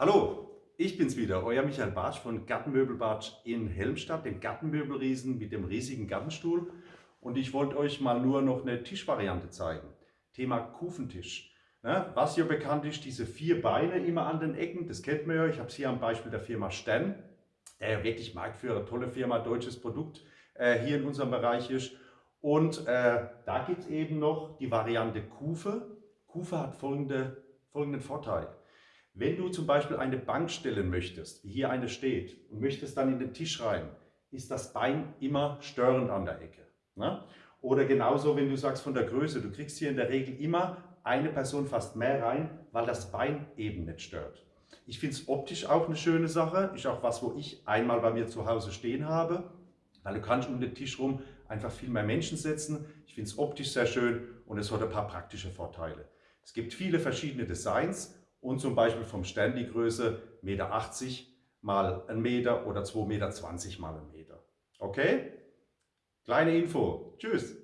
Hallo, ich bin's wieder, euer Michael Bartsch von Gartenmöbel Bartsch in Helmstadt, dem Gartenmöbelriesen mit dem riesigen Gartenstuhl. Und ich wollte euch mal nur noch eine Tischvariante zeigen. Thema Kufentisch. Ne, was hier bekannt ist, diese vier Beine immer an den Ecken, das kennt man ja. Ich habe es hier am Beispiel der Firma Stern, der wirklich Marktführer, tolle Firma, deutsches Produkt äh, hier in unserem Bereich ist. Und äh, da gibt es eben noch die Variante Kufe. Kufe hat folgende, folgenden Vorteil. Wenn du zum Beispiel eine Bank stellen möchtest, wie hier eine steht, und möchtest dann in den Tisch rein, ist das Bein immer störend an der Ecke. Ne? Oder genauso, wenn du sagst von der Größe, du kriegst hier in der Regel immer eine Person fast mehr rein, weil das Bein eben nicht stört. Ich finde es optisch auch eine schöne Sache, ist auch was, wo ich einmal bei mir zu Hause stehen habe, weil du kannst um den Tisch rum einfach viel mehr Menschen setzen. Ich finde es optisch sehr schön und es hat ein paar praktische Vorteile. Es gibt viele verschiedene Designs und zum Beispiel vom Stern die Größe 1,80 Meter mal 1 Meter oder 2,20 Meter mal 1 Meter. Okay? Kleine Info. Tschüss.